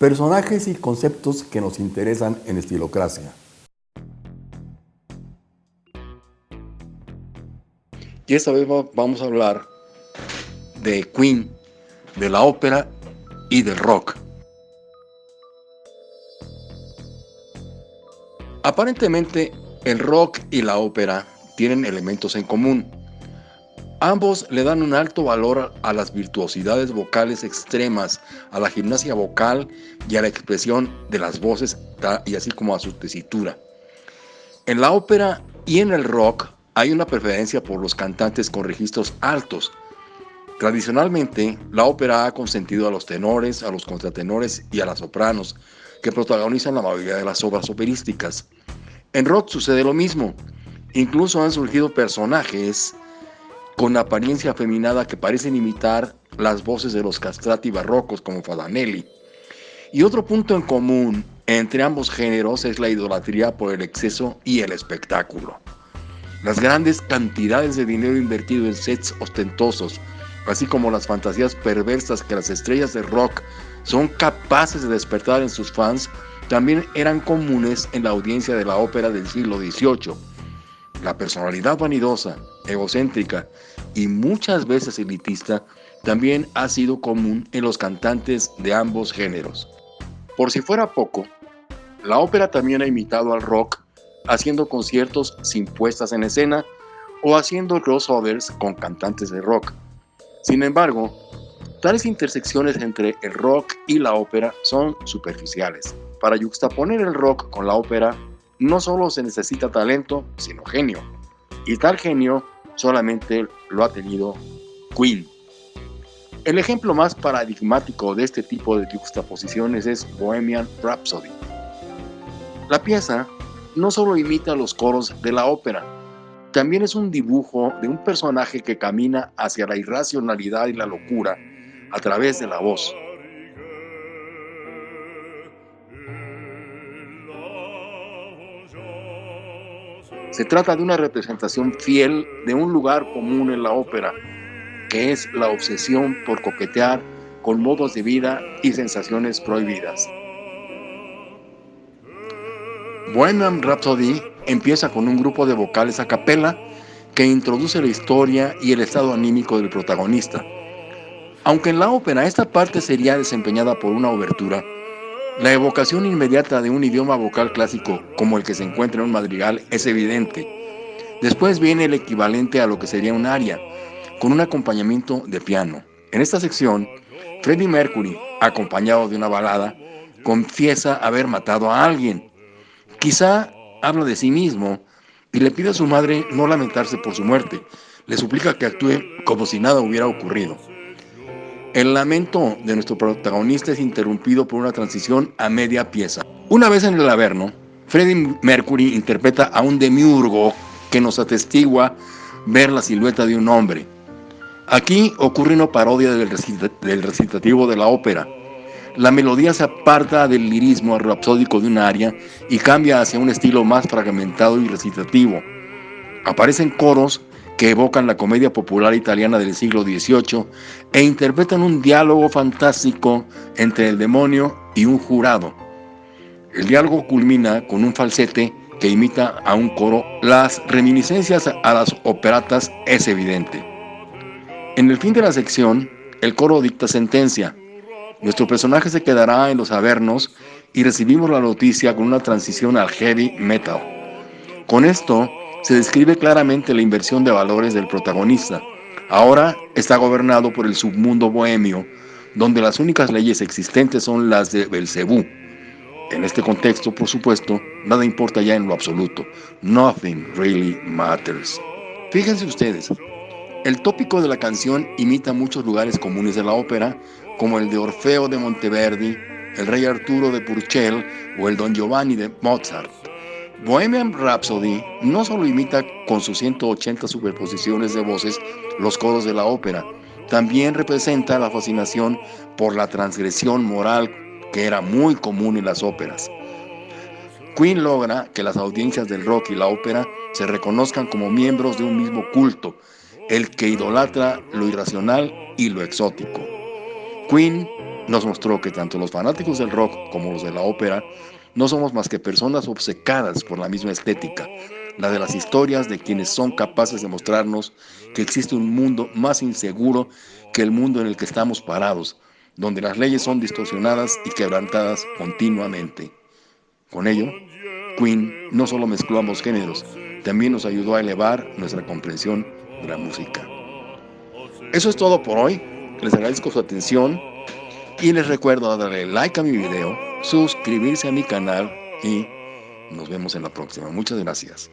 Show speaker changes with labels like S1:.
S1: Personajes y conceptos que nos interesan en Estilocracia. Y esta vez vamos a hablar de Queen, de la ópera y del rock. Aparentemente, el rock y la ópera tienen elementos en común. Ambos le dan un alto valor a las virtuosidades vocales extremas, a la gimnasia vocal y a la expresión de las voces y así como a su tesitura. En la ópera y en el rock hay una preferencia por los cantantes con registros altos. Tradicionalmente, la ópera ha consentido a los tenores, a los contratenores y a las sopranos, que protagonizan la mayoría de las obras operísticas. En rock sucede lo mismo. Incluso han surgido personajes con apariencia afeminada que parecen imitar las voces de los castrati barrocos como Fadanelli. Y otro punto en común entre ambos géneros es la idolatría por el exceso y el espectáculo. Las grandes cantidades de dinero invertido en sets ostentosos, así como las fantasías perversas que las estrellas de rock son capaces de despertar en sus fans, también eran comunes en la audiencia de la ópera del siglo XVIII la personalidad vanidosa, egocéntrica y muchas veces elitista también ha sido común en los cantantes de ambos géneros. Por si fuera poco, la ópera también ha imitado al rock haciendo conciertos sin puestas en escena o haciendo crossovers con cantantes de rock. Sin embargo, tales intersecciones entre el rock y la ópera son superficiales. Para yuxtaponer el rock con la ópera no solo se necesita talento, sino genio. Y tal genio solamente lo ha tenido Queen. El ejemplo más paradigmático de este tipo de juxtaposiciones es Bohemian Rhapsody. La pieza no solo imita los coros de la ópera, también es un dibujo de un personaje que camina hacia la irracionalidad y la locura a través de la voz. Se trata de una representación fiel de un lugar común en la ópera, que es la obsesión por coquetear con modos de vida y sensaciones prohibidas. Bohemian Rhapsody empieza con un grupo de vocales a capela que introduce la historia y el estado anímico del protagonista. Aunque en la ópera esta parte sería desempeñada por una obertura, la evocación inmediata de un idioma vocal clásico como el que se encuentra en un madrigal es evidente. Después viene el equivalente a lo que sería un aria, con un acompañamiento de piano. En esta sección, Freddie Mercury, acompañado de una balada, confiesa haber matado a alguien. Quizá habla de sí mismo y le pide a su madre no lamentarse por su muerte. Le suplica que actúe como si nada hubiera ocurrido. El lamento de nuestro protagonista es interrumpido por una transición a media pieza. Una vez en el Averno, Freddie Mercury interpreta a un demiurgo que nos atestigua ver la silueta de un hombre. Aquí ocurre una parodia del, recitativo de la ópera. La melodía se aparta del lirismo rapsódico de un aria y cambia hacia un estilo más fragmentado y recitativo. Aparecen coros que evocan la comedia popular italiana del siglo XVIII e interpretan un diálogo fantástico entre el demonio y un jurado. El diálogo culmina con un falsete que imita a un coro. Las reminiscencias a las operatas es evidente. En el fin de la sección, el coro dicta sentencia. Nuestro personaje se quedará en los avernos y recibimos la noticia con una transición al heavy metal. Con esto, se describe claramente la inversión de valores del protagonista. Ahora está gobernado por el submundo bohemio, donde las únicas leyes existentes son las de Belcebú. En este contexto, por supuesto, nada importa ya en lo absoluto. Nothing really matters. Fíjense ustedes, el tópico de la canción imita muchos lugares comunes de la ópera, como el de Orfeo de Monteverdi, el Rey Arturo de Purcell o el Don Giovanni de Mozart. Bohemian Rhapsody no solo imita con sus 180 superposiciones de voces los coros de la ópera, también representa la fascinación por la transgresión moral que era muy común en las óperas. Queen logra que las audiencias del rock y la ópera se reconozcan como miembros de un mismo culto, el que idolatra lo irracional y lo exótico. Queen nos mostró que tanto los fanáticos del rock como los de la ópera no somos más que personas obcecadas por la misma estética, la de las historias de quienes son capaces de mostrarnos que existe un mundo más inseguro que el mundo en el que estamos parados, donde las leyes son distorsionadas y quebrantadas continuamente. Con ello, Queen no solo mezcló ambos géneros, también nos ayudó a elevar nuestra comprensión de la música. Eso es todo por hoy. Les agradezco su atención y les recuerdo darle like a mi video, suscribirse a mi canal y nos vemos en la próxima. Muchas gracias.